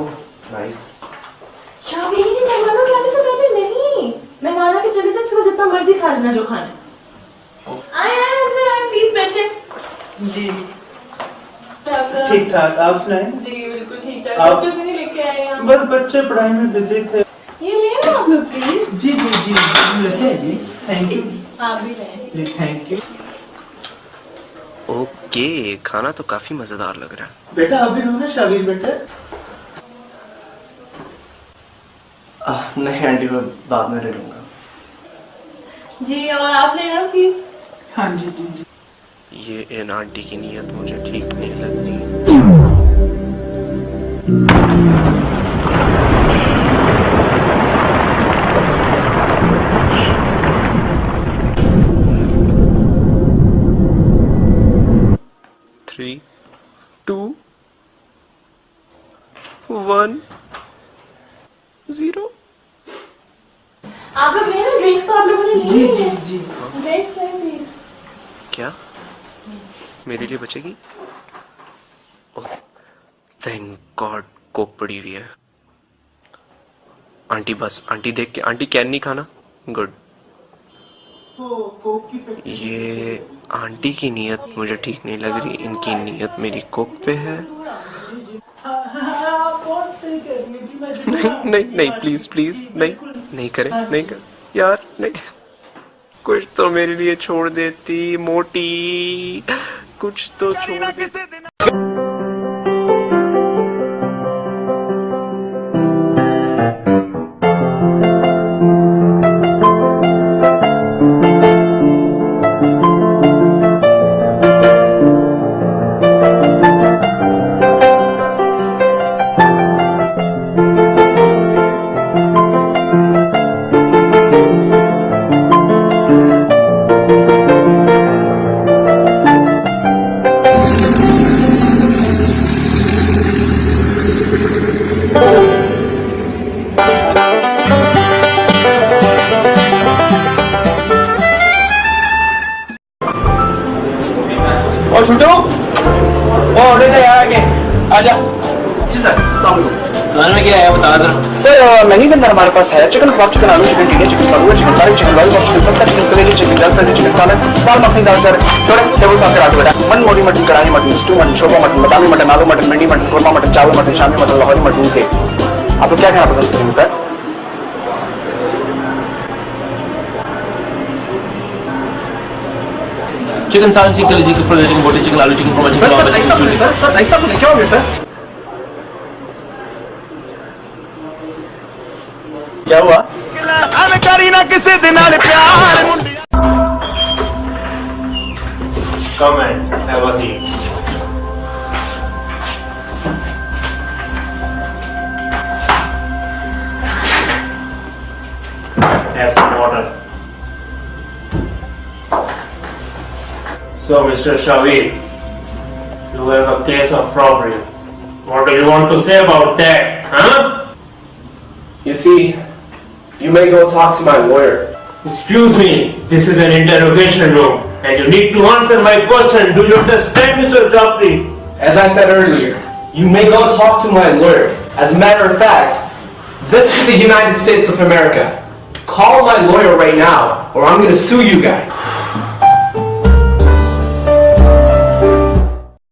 Oh nice शाबी मेहमानों के आने से पहले नहीं। मेहमानों के चले जाए उसके जितना मर्ज़ी खा लेना जो खाना आए आए अंदर आए प्लीज़ बैठे। जी। ठीक ठाक आप सुनाएँ? जी बिल्कुल ठीक ठाक आप- बच्चों को नहीं लेके आए आप। बस बच्चे पढ़ाई में बिज़ी थे। ये ले लो आप लोग प्लीज़ जी जी जी लेते हैं जी थैंक यू आप भी लें जी थैंक यू ओके खाना तो काफ़ी मज़ेदार लग रहा है। बेटा आप भी रहो ना शाबिर बेटा। नहीं आंटी मैं बाद में ले लूँगा। जी और आप ले लो प्लीज़ हाँ जी जी जी। ये इन आंटी की नीयत मुझे ठीक नहीं लग रही थ्री टू वन ज़ीरो आप लोग ले ड्रिंक्स तो आप लोगों ने जी ली जी है। जी। ड्रिंक्स लें प्लीज़ क्या? मेरे लिए बचेगी? ओह थैंक गॉड कोक पड़ी हुई है। आंटी बस आंटी देख के आंटी कैन नहीं खाना? गुड तो की ये आंटी की नीयत मुझे ठीक नहीं लग रही। इनकी नीयत मेरी कोक पे है। हाँ, हाँ, है नहीं नहीं नहीं प्लीज़ प्लीज़ नहीं। नहीं करे नहीं कर। यार नहीं। कुछ तो मेरे लिए छोड़ देती मोटी। कुछ तो छोड़ देती आगे। हमारे पास है चिकन पॉप चिकन आलू, chicken tikka, chicken करूआ chicken curry chicken lollipop chicken सस्ता चिकन कलेजी चिकन जलफरी चिकन सालन दाल, मखनी, दाल सर थोड़े टेबल साफ़ करा बेटा मन, मोटी मटन, कढ़ाई मटन स्टू मटन, शोभा मटन, बदामी मटन, आलू मटन मंडी मटन, कोरमा मटन, चावल मटन, शामी मटन, लाहौरी मटन के आपको क्या खाना पसंद करेंगे सर? चिकन सालन चिकन कलेजी चिकन फ्रोजन चिकन बोटी चिकन आलू chicken korma sir sir chicken ऐसा बोले सर सर ऐसा बोले क्या हो गया सर क्या हुआ Come and have a seat. Have some water. So, Mr. Shavir, you have a case of robbery. What do you want to say about that, huh? You see, you may go talk to my lawyer. Excuse me, this is an interrogation room, and you need to answer my question. Do you understand, Mr. Jaffrey? As I said earlier, you may go talk to my lawyer. As a matter of fact, this is the United States of America. Call my lawyer right now, or I'm gonna sue you guys.